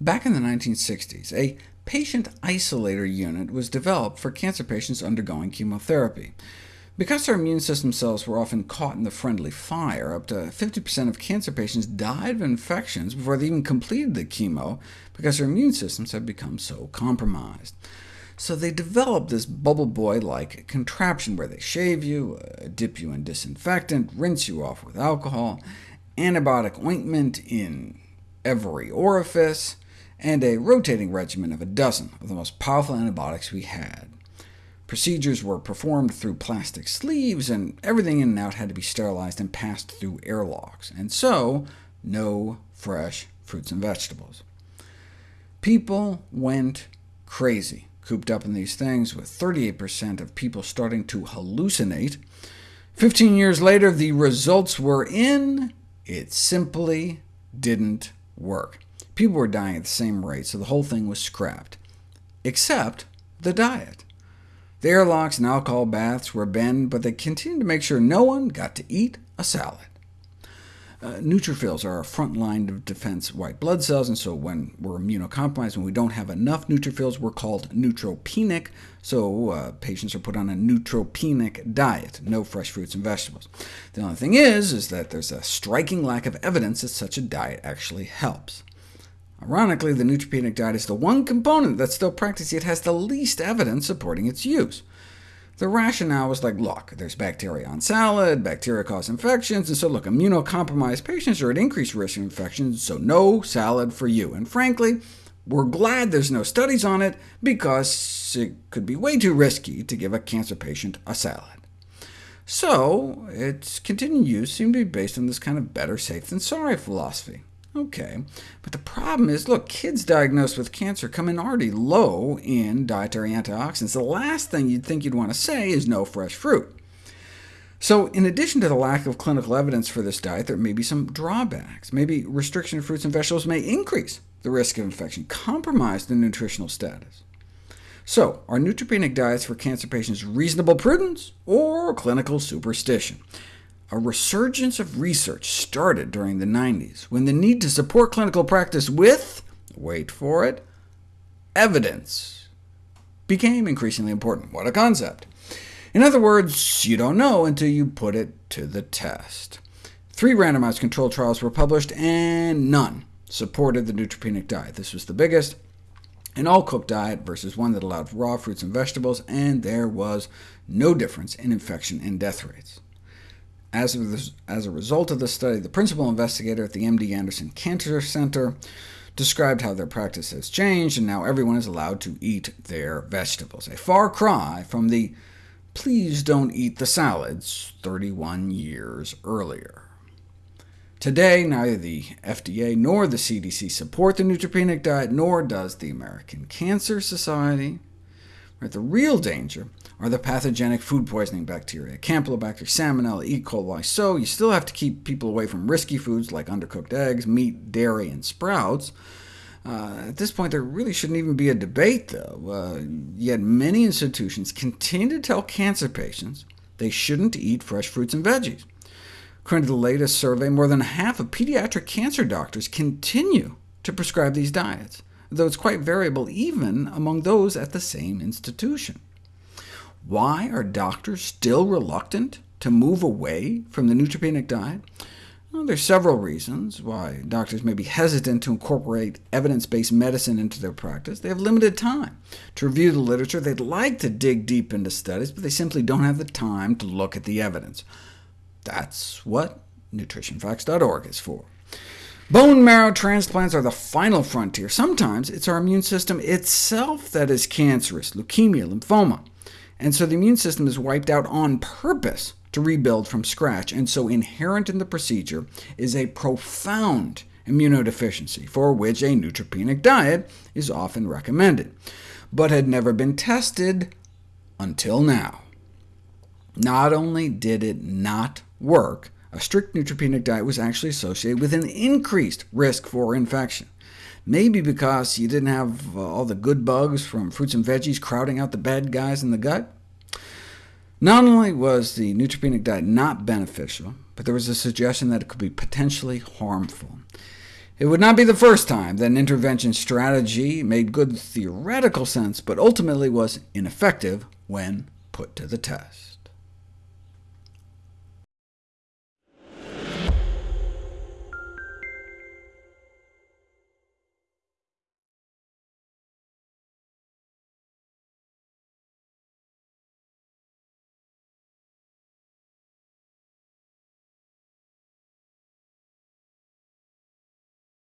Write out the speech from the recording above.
Back in the 1960s, a patient isolator unit was developed for cancer patients undergoing chemotherapy. Because their immune system cells were often caught in the friendly fire, up to 50% of cancer patients died of infections before they even completed the chemo, because their immune systems had become so compromised. So they developed this bubble boy-like contraption where they shave you, uh, dip you in disinfectant, rinse you off with alcohol, antibiotic ointment in every orifice, and a rotating regimen of a dozen of the most powerful antibiotics we had. Procedures were performed through plastic sleeves, and everything in and out had to be sterilized and passed through airlocks, and so no fresh fruits and vegetables. People went crazy, cooped up in these things, with 38% of people starting to hallucinate. Fifteen years later, the results were in. It simply didn't work. People were dying at the same rate, so the whole thing was scrapped, except the diet. The airlocks and alcohol baths were banned, but they continued to make sure no one got to eat a salad. Uh, neutrophils are a front line of defense white blood cells, and so when we're immunocompromised, when we don't have enough neutrophils, we're called neutropenic, so uh, patients are put on a neutropenic diet, no fresh fruits and vegetables. The only thing is, is that there's a striking lack of evidence that such a diet actually helps. Ironically, the neutropenic diet is the one component that's still practiced, yet has the least evidence supporting its use. The rationale was like, look, there's bacteria on salad, bacteria cause infections, and so look, immunocompromised patients are at increased risk of infections, so no salad for you. And frankly, we're glad there's no studies on it, because it could be way too risky to give a cancer patient a salad. So its continued use seemed to be based on this kind of better safe than sorry philosophy. OK, but the problem is, look, kids diagnosed with cancer come in already low in dietary antioxidants. The last thing you'd think you'd want to say is no fresh fruit. So in addition to the lack of clinical evidence for this diet, there may be some drawbacks. Maybe restriction of fruits and vegetables may increase the risk of infection, compromise the nutritional status. So, are neutropenic diets for cancer patients reasonable prudence or clinical superstition? A resurgence of research started during the 90s, when the need to support clinical practice with, wait for it, evidence became increasingly important. What a concept! In other words, you don't know until you put it to the test. Three randomized controlled trials were published, and none supported the neutropenic diet. This was the biggest, an all-cooked diet versus one that allowed raw fruits and vegetables, and there was no difference in infection and death rates. As a, as a result of the study, the principal investigator at the MD Anderson Cancer Center described how their practice has changed, and now everyone is allowed to eat their vegetables, a far cry from the please don't eat the salads 31 years earlier. Today, neither the FDA nor the CDC support the neutropenic diet, nor does the American Cancer Society. The real danger are the pathogenic food poisoning bacteria, Campylobacter, Salmonella, E. coli, so you still have to keep people away from risky foods like undercooked eggs, meat, dairy, and sprouts. Uh, at this point, there really shouldn't even be a debate, though. Uh, yet many institutions continue to tell cancer patients they shouldn't eat fresh fruits and veggies. According to the latest survey, more than half of pediatric cancer doctors continue to prescribe these diets, though it's quite variable even among those at the same institution. Why are doctors still reluctant to move away from the neutropenic diet? Well, are several reasons why doctors may be hesitant to incorporate evidence-based medicine into their practice. They have limited time to review the literature. They'd like to dig deep into studies, but they simply don't have the time to look at the evidence. That's what nutritionfacts.org is for. Bone marrow transplants are the final frontier. Sometimes it's our immune system itself that is cancerous, leukemia, lymphoma and so the immune system is wiped out on purpose to rebuild from scratch, and so inherent in the procedure is a profound immunodeficiency, for which a neutropenic diet is often recommended, but had never been tested until now. Not only did it not work, a strict neutropenic diet was actually associated with an increased risk for infection. Maybe because you didn't have uh, all the good bugs from fruits and veggies crowding out the bad guys in the gut? Not only was the neutropenic diet not beneficial, but there was a suggestion that it could be potentially harmful. It would not be the first time that an intervention strategy made good theoretical sense, but ultimately was ineffective when put to the test.